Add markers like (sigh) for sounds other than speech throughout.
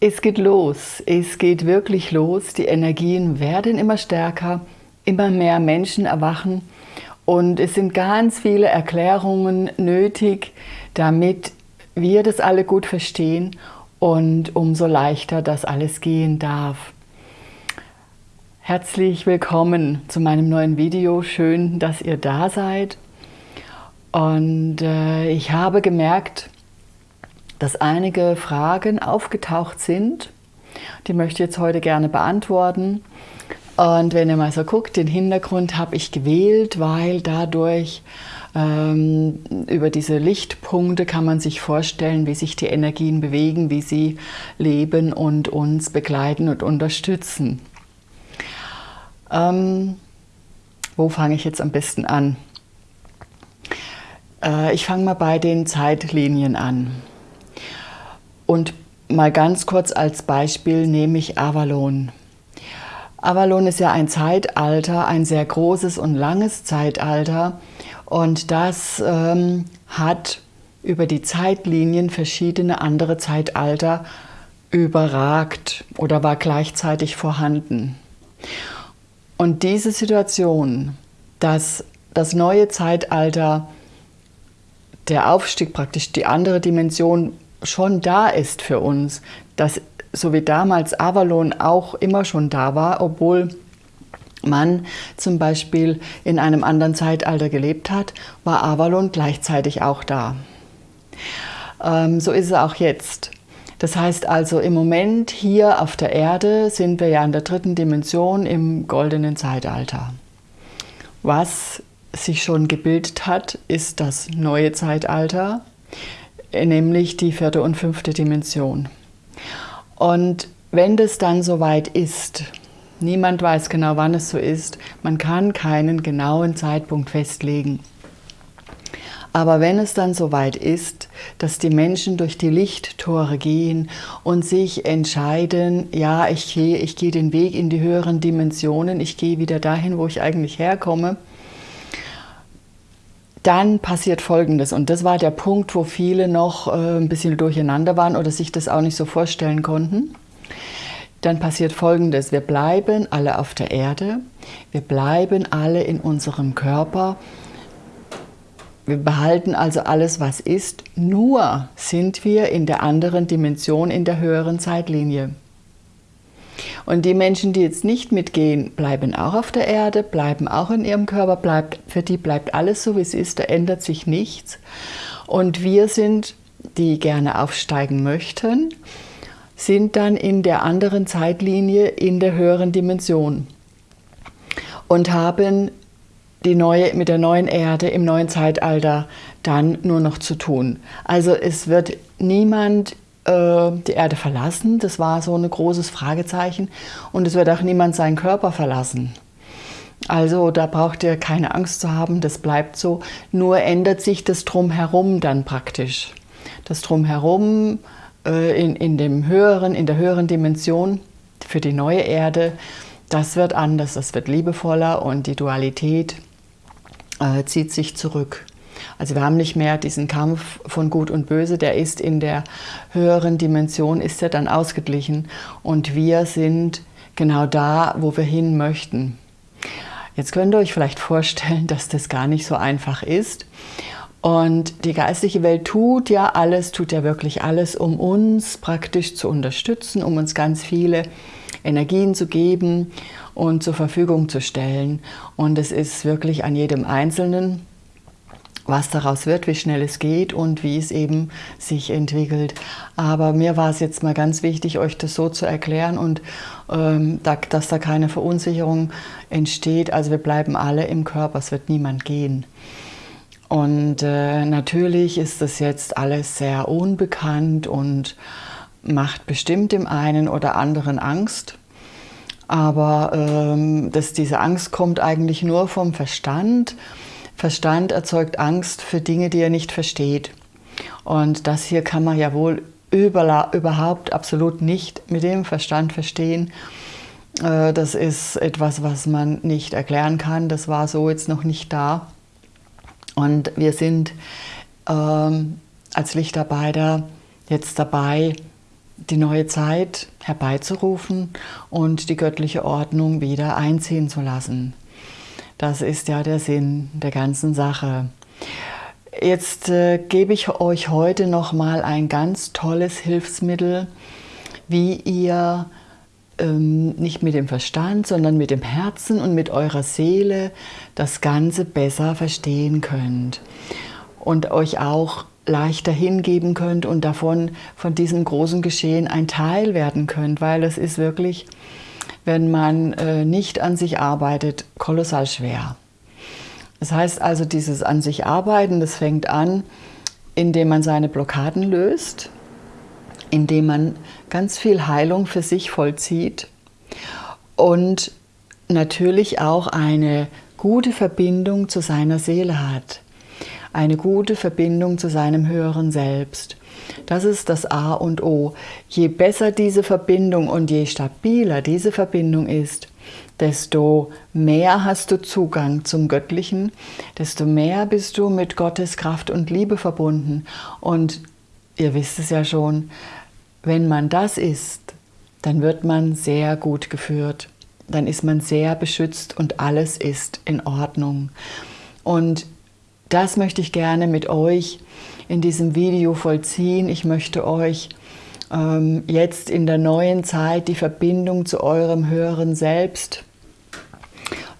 Es geht los, es geht wirklich los. Die Energien werden immer stärker, immer mehr Menschen erwachen und es sind ganz viele Erklärungen nötig, damit wir das alle gut verstehen und umso leichter das alles gehen darf. Herzlich willkommen zu meinem neuen Video. Schön, dass ihr da seid. Und äh, ich habe gemerkt, dass einige Fragen aufgetaucht sind. Die möchte ich jetzt heute gerne beantworten. Und wenn ihr mal so guckt, den Hintergrund habe ich gewählt, weil dadurch ähm, über diese Lichtpunkte kann man sich vorstellen, wie sich die Energien bewegen, wie sie leben und uns begleiten und unterstützen. Ähm, wo fange ich jetzt am besten an? Äh, ich fange mal bei den Zeitlinien an. Und mal ganz kurz als Beispiel nehme ich Avalon. Avalon ist ja ein Zeitalter, ein sehr großes und langes Zeitalter und das ähm, hat über die Zeitlinien verschiedene andere Zeitalter überragt oder war gleichzeitig vorhanden. Und diese Situation, dass das neue Zeitalter, der Aufstieg praktisch, die andere Dimension schon da ist für uns, dass so wie damals Avalon auch immer schon da war, obwohl man zum Beispiel in einem anderen Zeitalter gelebt hat, war Avalon gleichzeitig auch da. Ähm, so ist es auch jetzt. Das heißt also, im Moment hier auf der Erde sind wir ja in der dritten Dimension im goldenen Zeitalter. Was sich schon gebildet hat, ist das neue Zeitalter, nämlich die vierte und fünfte Dimension. Und wenn das dann soweit ist, niemand weiß genau, wann es so ist, man kann keinen genauen Zeitpunkt festlegen. Aber wenn es dann soweit ist, dass die Menschen durch die Lichttore gehen und sich entscheiden, ja, ich gehe, ich gehe den Weg in die höheren Dimensionen, ich gehe wieder dahin, wo ich eigentlich herkomme, dann passiert Folgendes. Und das war der Punkt, wo viele noch äh, ein bisschen durcheinander waren oder sich das auch nicht so vorstellen konnten. Dann passiert Folgendes. Wir bleiben alle auf der Erde. Wir bleiben alle in unserem Körper. Wir behalten also alles, was ist. Nur sind wir in der anderen Dimension, in der höheren Zeitlinie. Und die Menschen, die jetzt nicht mitgehen, bleiben auch auf der Erde, bleiben auch in ihrem Körper, bleibt, für die bleibt alles so, wie es ist, da ändert sich nichts. Und wir sind, die gerne aufsteigen möchten, sind dann in der anderen Zeitlinie in der höheren Dimension und haben die neue, mit der neuen Erde im neuen Zeitalter dann nur noch zu tun. Also es wird niemand die Erde verlassen. Das war so ein großes Fragezeichen. Und es wird auch niemand seinen Körper verlassen. Also da braucht ihr keine Angst zu haben, das bleibt so. Nur ändert sich das Drumherum dann praktisch. Das Drumherum äh, in, in, dem höheren, in der höheren Dimension für die neue Erde, das wird anders, das wird liebevoller und die Dualität äh, zieht sich zurück. Also wir haben nicht mehr diesen Kampf von Gut und Böse, der ist in der höheren Dimension, ist er dann ausgeglichen und wir sind genau da, wo wir hin möchten. Jetzt könnt ihr euch vielleicht vorstellen, (laughs) dass das gar nicht so einfach ist. Und die geistliche Welt tut ja alles, tut ja wirklich alles, um uns praktisch zu unterstützen, um uns ganz viele Energien zu geben und zur Verfügung zu stellen. Und es ist wirklich an jedem Einzelnen, was daraus wird, wie schnell es geht und wie es eben sich entwickelt. Aber mir war es jetzt mal ganz wichtig, euch das so zu erklären und ähm, da, dass da keine Verunsicherung entsteht. Also wir bleiben alle im Körper, es wird niemand gehen. Und äh, natürlich ist das jetzt alles sehr unbekannt und macht bestimmt dem einen oder anderen Angst. Aber ähm, dass diese Angst kommt eigentlich nur vom Verstand Verstand erzeugt Angst für Dinge, die er nicht versteht. Und das hier kann man ja wohl überhaupt absolut nicht mit dem Verstand verstehen. Äh, das ist etwas, was man nicht erklären kann. Das war so jetzt noch nicht da. Und wir sind ähm, als Lichtarbeiter jetzt dabei, die neue Zeit herbeizurufen und die göttliche Ordnung wieder einziehen zu lassen. Das ist ja der Sinn der ganzen Sache. Jetzt äh, gebe ich euch heute noch mal ein ganz tolles Hilfsmittel, wie ihr ähm, nicht mit dem Verstand, sondern mit dem Herzen und mit eurer Seele das Ganze besser verstehen könnt und euch auch leichter hingeben könnt und davon, von diesem großen Geschehen ein Teil werden könnt, weil es ist wirklich, wenn man äh, nicht an sich arbeitet, kolossal schwer. Das heißt also, dieses an sich arbeiten, das fängt an, indem man seine Blockaden löst, indem man ganz viel Heilung für sich vollzieht und natürlich auch eine gute Verbindung zu seiner Seele hat, eine gute Verbindung zu seinem höheren Selbst. Das ist das A und O. Je besser diese Verbindung und je stabiler diese Verbindung ist, desto mehr hast du Zugang zum Göttlichen, desto mehr bist du mit Gottes Kraft und Liebe verbunden. Und ihr wisst es ja schon, wenn man das ist, dann wird man sehr gut geführt. Dann ist man sehr beschützt und alles ist in Ordnung. Und das möchte ich gerne mit euch in diesem Video vollziehen. Ich möchte euch ähm, jetzt in der neuen Zeit die Verbindung zu eurem höheren Selbst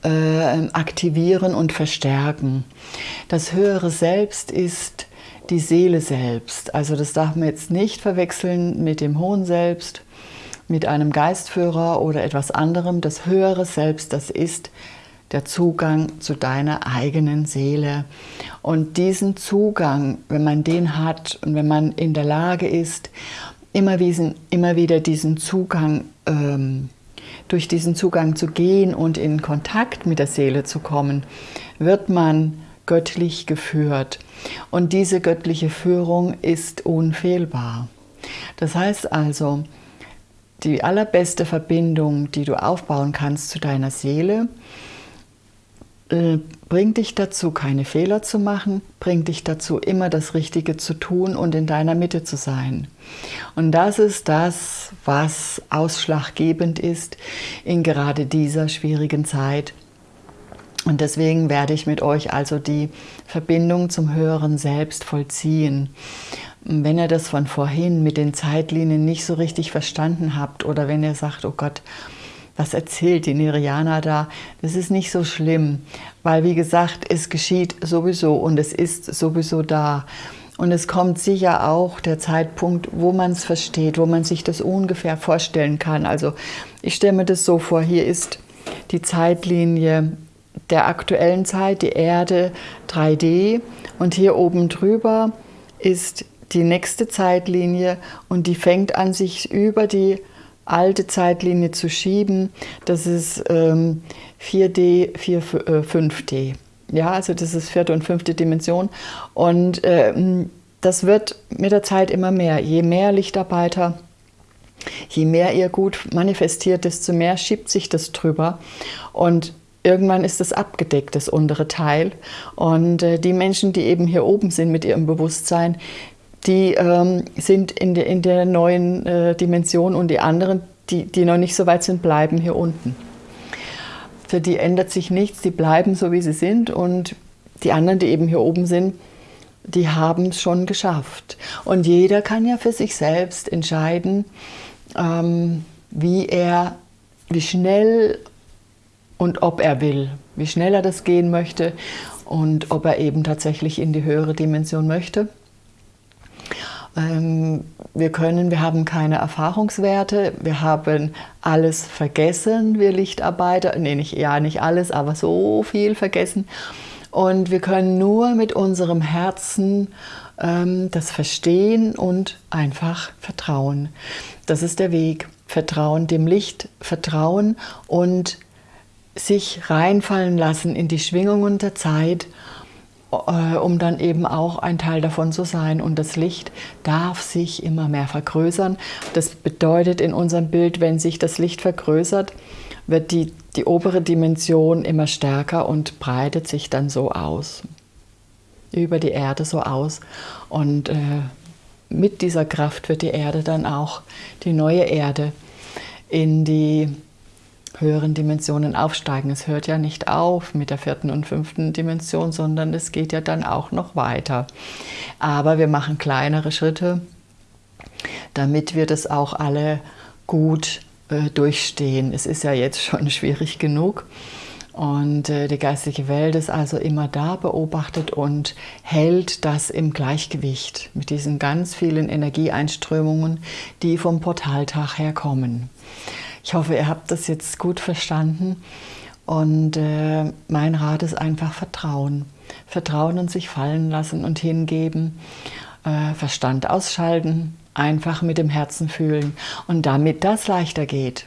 äh, aktivieren und verstärken. Das höhere Selbst ist die Seele selbst. Also das darf man jetzt nicht verwechseln mit dem hohen Selbst, mit einem Geistführer oder etwas anderem. Das höhere Selbst, das ist der Zugang zu deiner eigenen Seele. Und diesen Zugang, wenn man den hat und wenn man in der Lage ist, immer, diesen, immer wieder diesen Zugang, ähm, durch diesen Zugang zu gehen und in Kontakt mit der Seele zu kommen, wird man göttlich geführt. Und diese göttliche Führung ist unfehlbar. Das heißt also, die allerbeste Verbindung, die du aufbauen kannst zu deiner Seele, bringt dich dazu, keine Fehler zu machen, bringt dich dazu, immer das Richtige zu tun und in deiner Mitte zu sein. Und das ist das, was ausschlaggebend ist in gerade dieser schwierigen Zeit. Und deswegen werde ich mit euch also die Verbindung zum höheren Selbst vollziehen. Wenn ihr das von vorhin mit den Zeitlinien nicht so richtig verstanden habt oder wenn ihr sagt, oh Gott, was erzählt die Niriana da? Das ist nicht so schlimm, weil wie gesagt, es geschieht sowieso und es ist sowieso da. Und es kommt sicher auch der Zeitpunkt, wo man es versteht, wo man sich das ungefähr vorstellen kann. Also ich stelle mir das so vor, hier ist die Zeitlinie der aktuellen Zeit, die Erde 3D und hier oben drüber ist die nächste Zeitlinie und die fängt an sich über die alte Zeitlinie zu schieben. Das ist ähm, 4D, 4, äh, 5D. Ja, also das ist vierte und fünfte Dimension. Und ähm, das wird mit der Zeit immer mehr. Je mehr Lichtarbeiter, je mehr ihr gut manifestiert, desto mehr schiebt sich das drüber. Und irgendwann ist es abgedeckt, das untere Teil. Und äh, die Menschen, die eben hier oben sind mit ihrem Bewusstsein, die ähm, sind in, de, in der neuen äh, Dimension und die anderen, die, die noch nicht so weit sind, bleiben hier unten. Für die ändert sich nichts, die bleiben so, wie sie sind und die anderen, die eben hier oben sind, die haben es schon geschafft. Und jeder kann ja für sich selbst entscheiden, ähm, wie er, wie schnell und ob er will, wie schnell er das gehen möchte und ob er eben tatsächlich in die höhere Dimension möchte. Ähm, wir können, wir haben keine Erfahrungswerte, wir haben alles vergessen, wir Lichtarbeiter, nee, nicht, ja, nicht alles, aber so viel vergessen. Und wir können nur mit unserem Herzen ähm, das verstehen und einfach vertrauen. Das ist der Weg. Vertrauen dem Licht, Vertrauen und sich reinfallen lassen in die Schwingungen der Zeit um dann eben auch ein Teil davon zu sein. Und das Licht darf sich immer mehr vergrößern. Das bedeutet in unserem Bild, wenn sich das Licht vergrößert, wird die, die obere Dimension immer stärker und breitet sich dann so aus. Über die Erde so aus. Und äh, mit dieser Kraft wird die Erde dann auch, die neue Erde, in die höheren Dimensionen aufsteigen. Es hört ja nicht auf mit der vierten und fünften Dimension, sondern es geht ja dann auch noch weiter. Aber wir machen kleinere Schritte, damit wir das auch alle gut äh, durchstehen. Es ist ja jetzt schon (laughs) schwierig genug. Und äh, die geistige Welt ist also immer da, beobachtet und hält das im Gleichgewicht mit diesen ganz vielen Energieeinströmungen, die vom Portaltag her kommen. Ich hoffe, ihr habt das jetzt gut verstanden. Und äh, mein Rat ist einfach Vertrauen. Vertrauen und sich fallen lassen und hingeben. Äh, Verstand ausschalten, einfach mit dem Herzen fühlen. Und damit das leichter geht,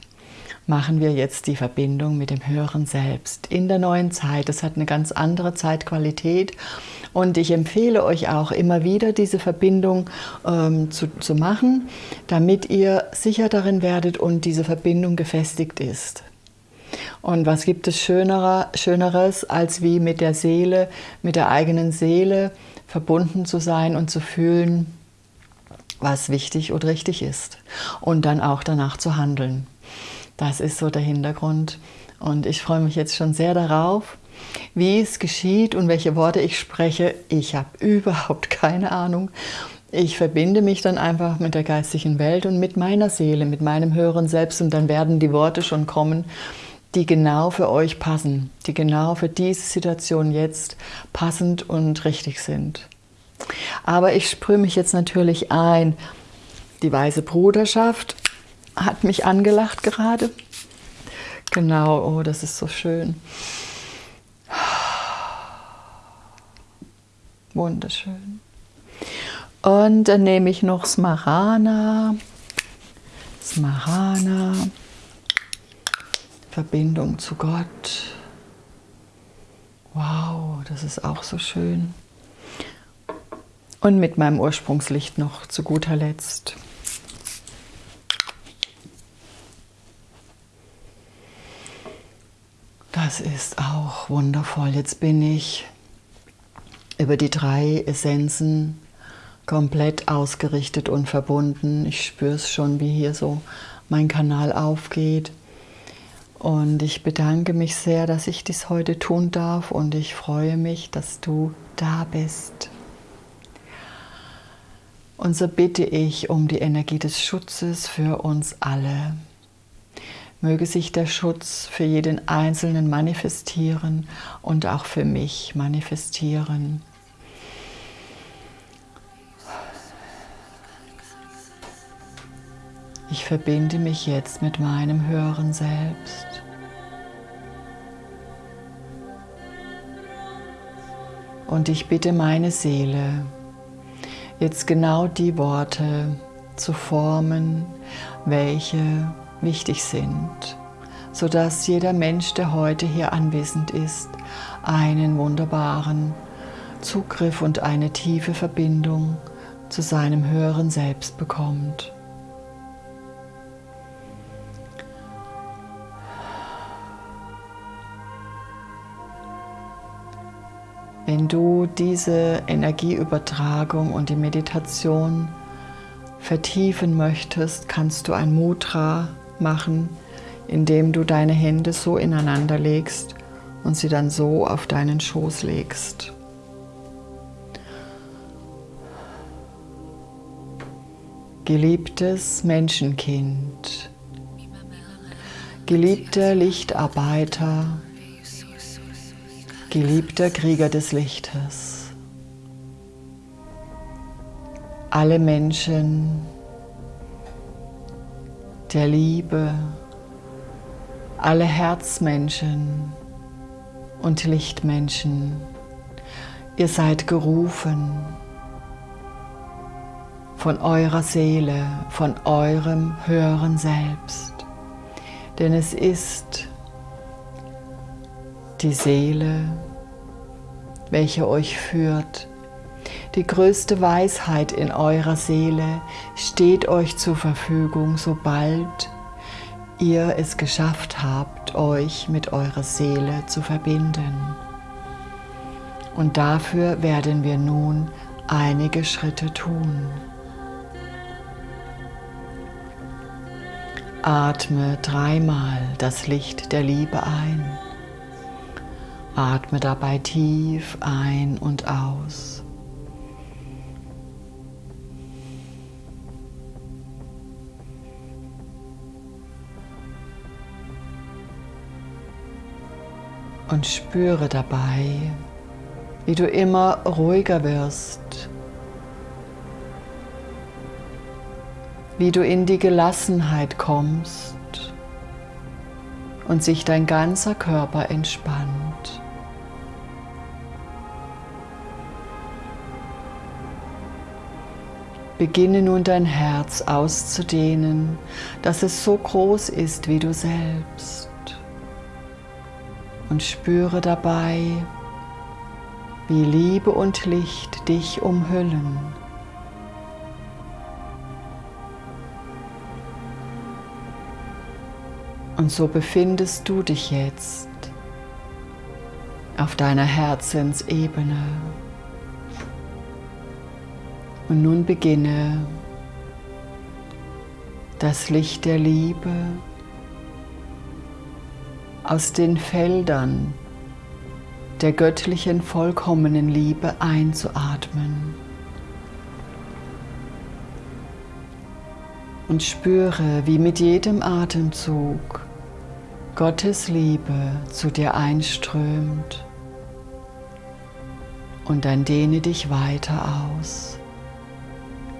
machen wir jetzt die Verbindung mit dem höheren Selbst in der neuen Zeit. Es hat eine ganz andere Zeitqualität und ich empfehle euch auch immer wieder diese Verbindung ähm, zu, zu machen, damit ihr sicher darin werdet und diese Verbindung gefestigt ist. Und was gibt es Schönerer, Schöneres, als wie mit der Seele, mit der eigenen Seele verbunden zu sein und zu fühlen, was wichtig und richtig ist und dann auch danach zu handeln. Das ist so der Hintergrund. Und ich freue mich jetzt schon sehr darauf, wie es geschieht und welche Worte ich spreche. Ich habe (laughs) überhaupt keine Ahnung. Ich verbinde mich dann einfach mit der geistigen Welt und mit meiner Seele, mit meinem höheren Selbst und dann werden die Worte schon kommen, die genau für euch passen, die genau für diese Situation jetzt passend und richtig sind. Aber ich sprühe mich jetzt natürlich ein. Die Weiße Bruderschaft hat mich angelacht gerade. Genau, oh, das ist so schön. Wunderschön. Und dann nehme ich noch Smarana. Smarana. Verbindung zu Gott. Wow, das ist auch so schön. Und mit meinem Ursprungslicht noch zu guter Letzt. Das ist auch wundervoll. Jetzt bin ich über die drei Essenzen komplett ausgerichtet und verbunden. Ich spüre es schon, wie hier so mein Kanal aufgeht. Und ich bedanke mich sehr, dass ich dies heute tun darf und ich freue mich, dass du da bist. Und so bitte ich um die Energie des Schutzes für uns alle. Möge sich der Schutz für jeden Einzelnen manifestieren und auch für mich manifestieren. Ich verbinde mich jetzt mit meinem höheren Selbst. Und ich bitte meine Seele, jetzt genau die Worte zu formen, welche wichtig sind, sodass jeder Mensch, der heute hier anwesend ist, einen wunderbaren Zugriff und eine tiefe Verbindung zu seinem höheren Selbst bekommt. Wenn du diese Energieübertragung und die Meditation vertiefen möchtest, kannst du ein Mudra machen, indem du deine Hände so ineinander legst und sie dann so auf deinen Schoß legst. Geliebtes Menschenkind, geliebter Lichtarbeiter, geliebter Krieger des Lichtes, alle Menschen, der Liebe, alle Herzmenschen und Lichtmenschen, ihr seid gerufen von eurer Seele, von eurem höheren Selbst. Denn es ist die Seele, welche euch führt die größte Weisheit in eurer Seele steht euch zur Verfügung, sobald ihr es geschafft habt, euch mit eurer Seele zu verbinden. Und dafür werden wir nun einige Schritte tun. Atme dreimal das Licht der Liebe ein. Atme dabei tief ein und aus. Und spüre dabei, wie du immer ruhiger wirst, wie du in die Gelassenheit kommst und sich dein ganzer Körper entspannt. Beginne nun dein Herz auszudehnen, dass es so groß ist wie du selbst. Und spüre dabei, wie Liebe und Licht dich umhüllen. Und so befindest du dich jetzt auf deiner Herzensebene. Und nun beginne das Licht der Liebe aus den Feldern der göttlichen vollkommenen Liebe einzuatmen. Und spüre, wie mit jedem Atemzug Gottes Liebe zu dir einströmt. Und dann dehne dich weiter aus.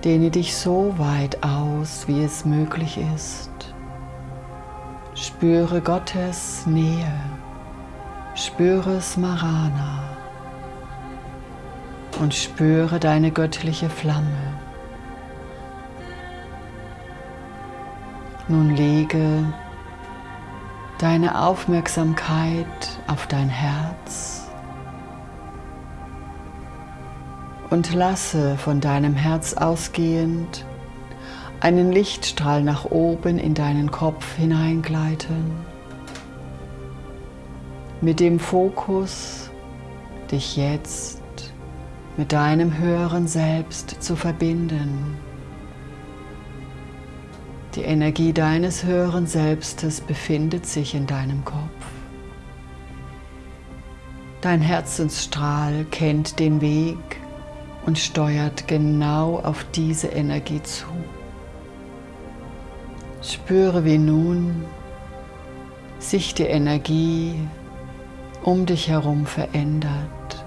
Dehne dich so weit aus, wie es möglich ist. Spüre Gottes Nähe. Spüre Smarana. Und spüre deine göttliche Flamme. Nun lege deine Aufmerksamkeit auf dein Herz und lasse von deinem Herz ausgehend einen Lichtstrahl nach oben in deinen Kopf hineingleiten, mit dem Fokus, dich jetzt mit deinem höheren Selbst zu verbinden. Die Energie deines höheren Selbstes befindet sich in deinem Kopf. Dein Herzensstrahl kennt den Weg und steuert genau auf diese Energie zu. Spüre, wie nun sich die Energie um dich herum verändert.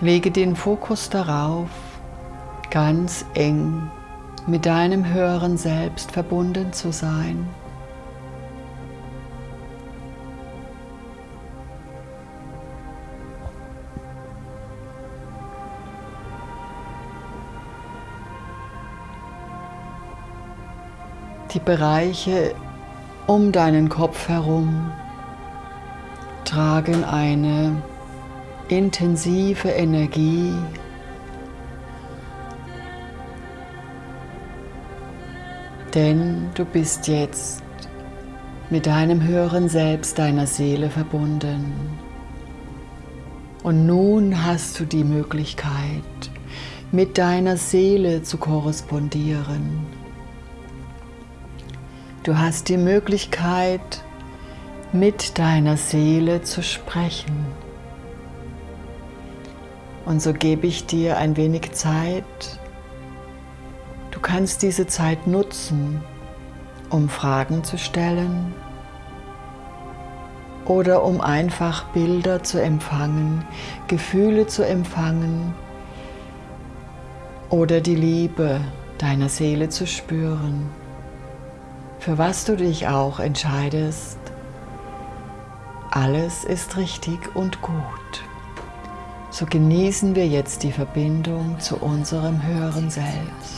Lege den Fokus darauf, ganz eng mit deinem höheren Selbst verbunden zu sein. Die Bereiche um deinen Kopf herum tragen eine intensive Energie, denn du bist jetzt mit deinem höheren Selbst, deiner Seele verbunden. Und nun hast du die Möglichkeit, mit deiner Seele zu korrespondieren. Du hast die Möglichkeit, mit deiner Seele zu sprechen. Und so gebe ich dir ein wenig Zeit. Du kannst diese Zeit nutzen, um Fragen zu stellen oder um einfach Bilder zu empfangen, Gefühle zu empfangen oder die Liebe deiner Seele zu spüren für was du dich auch entscheidest, alles ist richtig und gut. So genießen wir jetzt die Verbindung zu unserem höheren Selbst.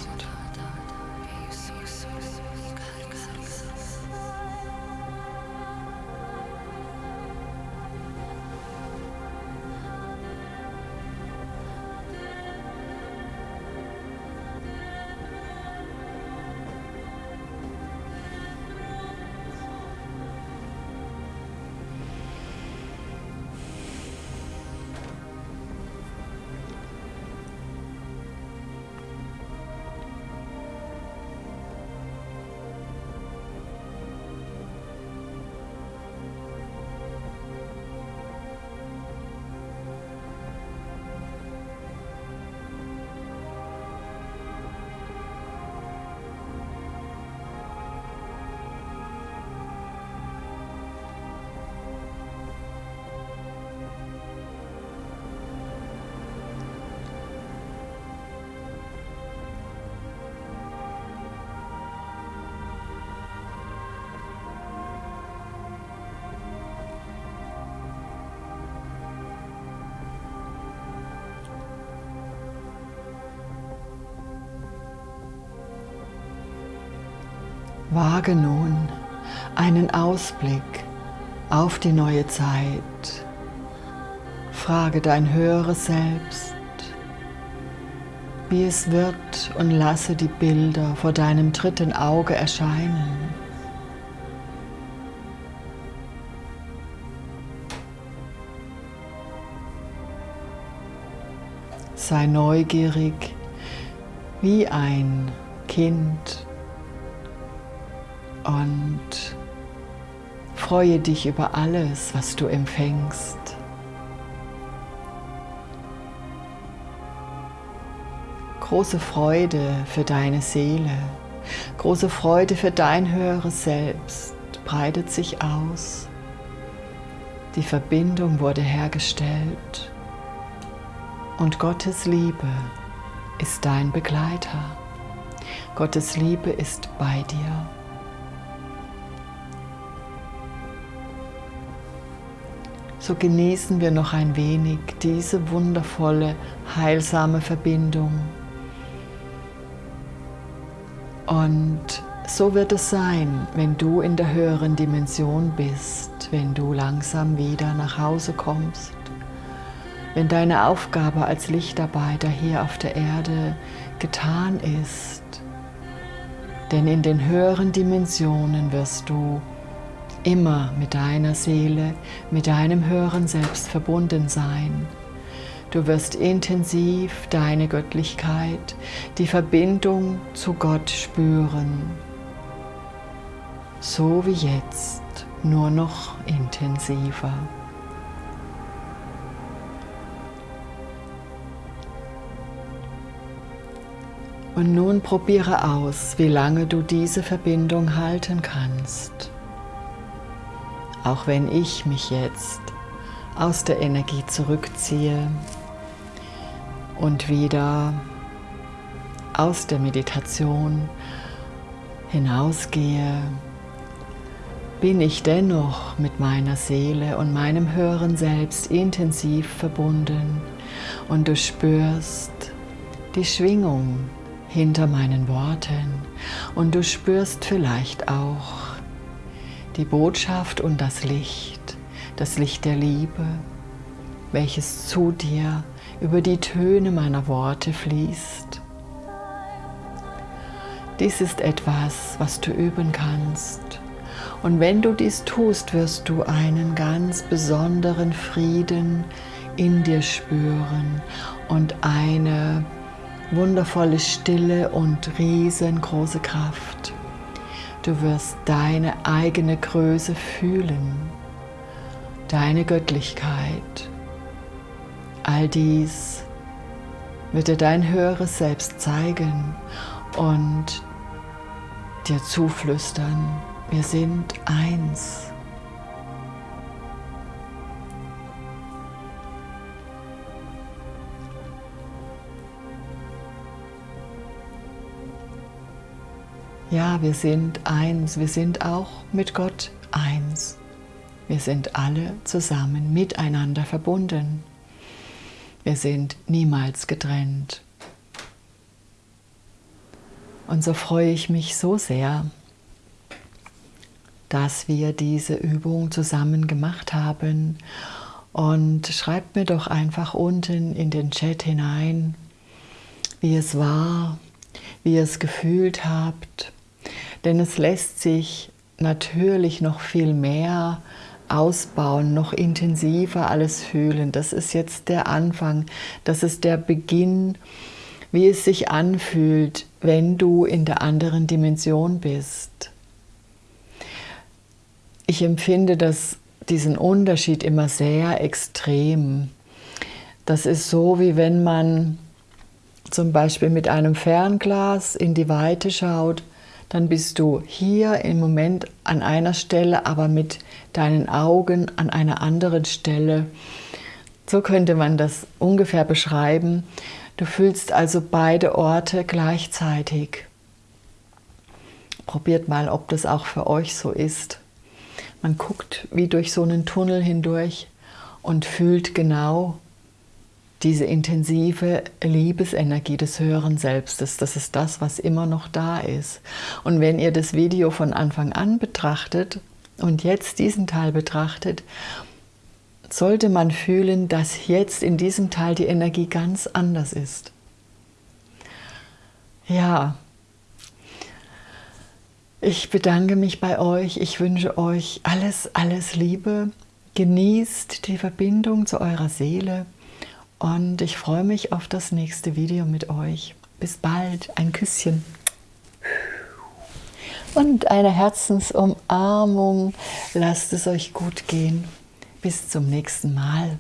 Wage nun einen Ausblick auf die neue Zeit. Frage dein höheres Selbst, wie es wird und lasse die Bilder vor deinem dritten Auge erscheinen. Sei neugierig wie ein Kind und freue dich über alles, was du empfängst. Große Freude für deine Seele, große Freude für dein höheres Selbst breitet sich aus. Die Verbindung wurde hergestellt und Gottes Liebe ist dein Begleiter. Gottes Liebe ist bei dir. So genießen wir noch ein wenig diese wundervolle, heilsame Verbindung. Und so wird es sein, wenn du in der höheren Dimension bist, wenn du langsam wieder nach Hause kommst wenn deine Aufgabe als Lichtarbeiter hier auf der Erde getan ist. Denn in den höheren Dimensionen wirst du immer mit deiner Seele, mit deinem höheren Selbst verbunden sein. Du wirst intensiv deine Göttlichkeit, die Verbindung zu Gott spüren. So wie jetzt, nur noch intensiver. Und nun probiere aus, wie lange du diese Verbindung halten kannst. Auch wenn ich mich jetzt aus der Energie zurückziehe und wieder aus der Meditation hinausgehe, bin ich dennoch mit meiner Seele und meinem höheren Selbst intensiv verbunden. Und du spürst die Schwingung hinter meinen Worten. Und du spürst vielleicht auch die Botschaft und das Licht, das Licht der Liebe, welches zu dir über die Töne meiner Worte fließt. Dies ist etwas, was du üben kannst. Und wenn du dies tust, wirst du einen ganz besonderen Frieden in dir spüren und eine wundervolle Stille und riesengroße Kraft. Du wirst deine eigene Größe fühlen, deine Göttlichkeit. All dies wird dir dein höheres Selbst zeigen und dir zuflüstern, wir sind eins. Ja, wir sind eins, wir sind auch mit Gott eins. Wir sind alle zusammen miteinander verbunden. Wir sind niemals getrennt. Und so freue ich mich so sehr, dass wir diese Übung zusammen gemacht haben. Und schreibt mir doch einfach unten in den Chat hinein, wie es war, wie ihr es gefühlt habt, denn es lässt sich natürlich noch viel mehr ausbauen, noch intensiver alles fühlen. Das ist jetzt der Anfang, das ist der Beginn, wie es sich anfühlt, wenn du in der anderen Dimension bist. Ich empfinde das, diesen Unterschied immer sehr extrem. Das ist so, wie wenn man zum Beispiel mit einem Fernglas in die Weite schaut dann bist du hier im Moment an einer Stelle, aber mit deinen Augen an einer anderen Stelle. So könnte man das ungefähr beschreiben. Du fühlst also beide Orte gleichzeitig. Probiert mal, ob das auch für euch so ist. Man guckt wie durch so einen Tunnel hindurch und fühlt genau diese intensive Liebesenergie des höheren Selbstes, das ist das, was immer noch da ist. Und wenn ihr das Video von Anfang an betrachtet und jetzt diesen Teil betrachtet, sollte man fühlen, dass jetzt in diesem Teil die Energie ganz anders ist. Ja, ich bedanke mich bei euch. Ich wünsche euch alles, alles Liebe. Genießt die Verbindung zu eurer Seele und ich freue mich auf das nächste Video mit euch. Bis bald. Ein Küsschen. Und eine Herzensumarmung. Lasst es euch gut gehen. Bis zum nächsten Mal.